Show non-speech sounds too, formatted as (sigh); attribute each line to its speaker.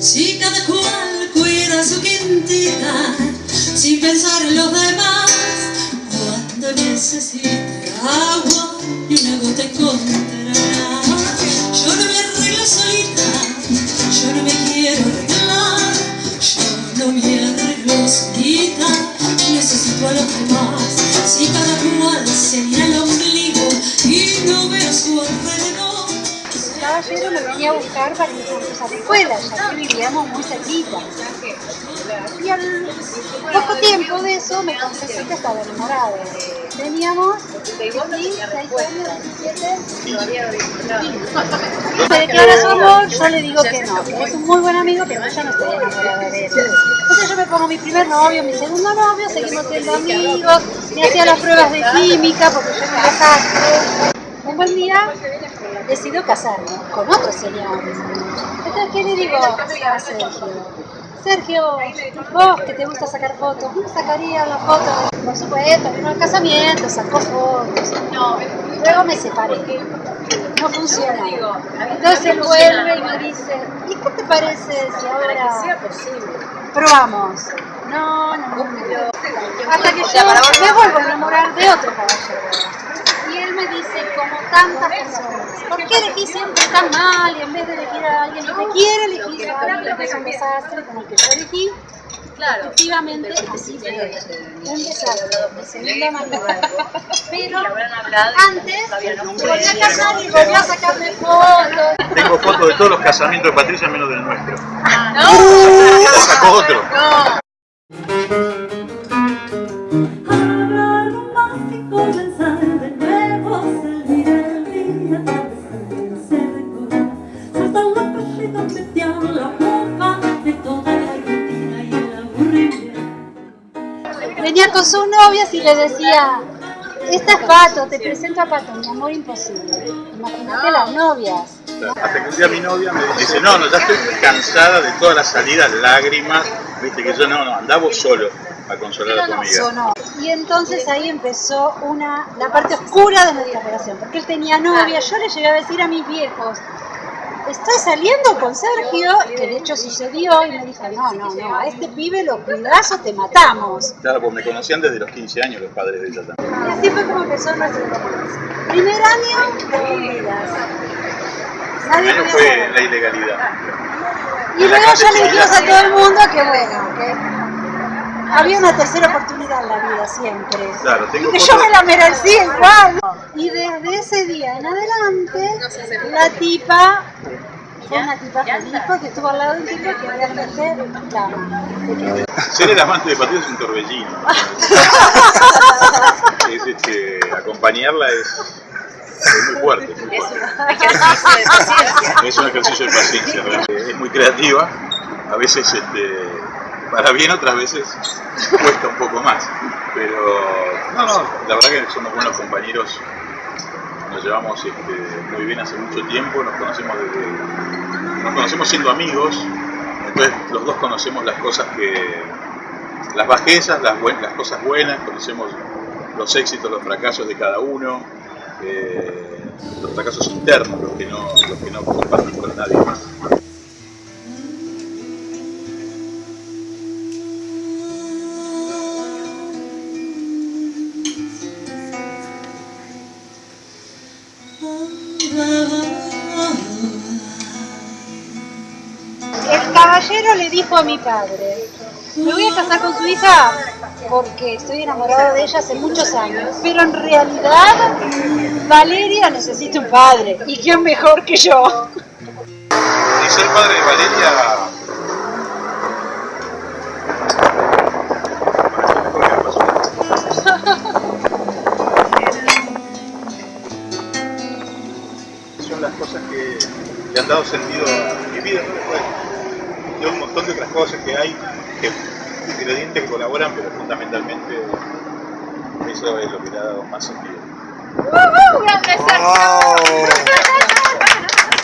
Speaker 1: Si cada cual cuida su quintita Sin pensar en los demás Cuando necesite agua Y una gota encontrará Yo no me arreglo solita Yo no me quiero arreglar Yo no me arreglo solita Necesito a los demás. Si cada cual se
Speaker 2: caballero me venía a buscar para irnos juntos a la escuela, ya que vivíamos muy cerquita. Y al poco tiempo de eso me confesó que estaba enamorado. Teníamos
Speaker 3: 16
Speaker 2: años, 17.
Speaker 3: Se declara su
Speaker 2: amor, yo le digo que no, que es un muy buen amigo, pero yo no estoy enamorada de él. Entonces yo me pongo mi primer novio, mi segundo novio, seguimos siendo amigos, me hacía las pruebas de química porque yo. Un buen día decido casarme con otro señor. Entonces, ¿qué le digo a Sergio? Sergio, vos que te gusta sacar fotos, ¿no sacaría la foto? Por supuesto, vino al casamiento, sacó fotos.
Speaker 3: No,
Speaker 2: luego me separé. No funciona.
Speaker 3: Entonces vuelve y me
Speaker 2: dice, ¿y qué te parece si ahora probamos? No, no, no. Hasta que yo me vuelvo a enamorar de otro caballero. Me dice, como tantas personas, ¿por qué elegís siempre tan mal y en vez de elegir a alguien que te quiere, elegís a alguien que es un desastre como el que yo elegí?
Speaker 3: Claro.
Speaker 2: Efectivamente, así fue.
Speaker 3: Un desastre, de segunda.
Speaker 2: Pero
Speaker 3: antes me volví a casar y
Speaker 2: volví a sacarme fotos. Tengo
Speaker 4: fotos de todos los casamientos de Patricia menos del nuestro. ¡No! Sacó otro.
Speaker 3: No.
Speaker 1: La
Speaker 5: de
Speaker 1: toda
Speaker 5: la
Speaker 1: rutina y el
Speaker 5: aburrimiento.
Speaker 2: Venía con sus novias y le decía, esta es Pato, te presento a Pato, mi amor imposible. Imagínate las novias.
Speaker 4: Hasta que un día mi novia me dice, no, no, ya estoy cansada de todas las salidas, lágrimas, viste que yo no, no, andaba vos solo a consolar a tu amiga.
Speaker 2: Sonó. Y entonces ahí empezó una, la parte oscura de nuestra relación, porque él tenía novia, yo le llegué a decir a mis viejos, estoy saliendo con Sergio, que de hecho sucedió, y me dijo, no, no, no, a este pibe lo cuidás o te matamos.
Speaker 4: Claro, pues me conocían desde los 15 años los padres de ella también.
Speaker 2: Y así fue como empezó nuestro. Primer año, escondidas. Nadie Primero podía fue la
Speaker 4: ilegalidad.
Speaker 2: Y luego ya le dijimos a todo el mundo que bueno, que había una tercera oportunidad en la vida siempre.
Speaker 4: Claro, tengo Y que yo me la
Speaker 2: merecía igual. Y desde ese día en adelante, la tipa fue una tipa feliz porque estuvo al lado de un tipo que realmente la ama.
Speaker 4: (laughs) Ser el amante de Patricia es un torbellino.
Speaker 2: (laughs)
Speaker 4: es, este, acompañarla es, es muy fuerte. es muy fuerte. Es un ejercicio de paciencia, realmente. es muy creativa, a veces este, para bien, otras veces cuesta un poco más. Pero no, no, la verdad que somos buenos compañeros, nos llevamos este, muy bien hace mucho tiempo, nos conocemos desde, nos conocemos siendo amigos, entonces los dos conocemos las cosas que, las bajezas, las, buen- las cosas buenas, conocemos los éxitos, los fracasos de cada uno, eh, los fracasos internos, los que no, los que no compartimos con nadie más.
Speaker 2: El caballero le dijo a mi padre, me voy a casar con su hija porque estoy enamorado de ella hace muchos años, pero en realidad Valeria necesita un padre, y quién mejor que yo.
Speaker 4: Y ser padre de Valeria... han dado sentido a mi vida, ¿no? Después de un montón de otras cosas que hay, que ingredientes que colaboran, pero fundamentalmente eso es lo que le ha dado más sentido.
Speaker 3: ¡Grande Sergio! (laughs)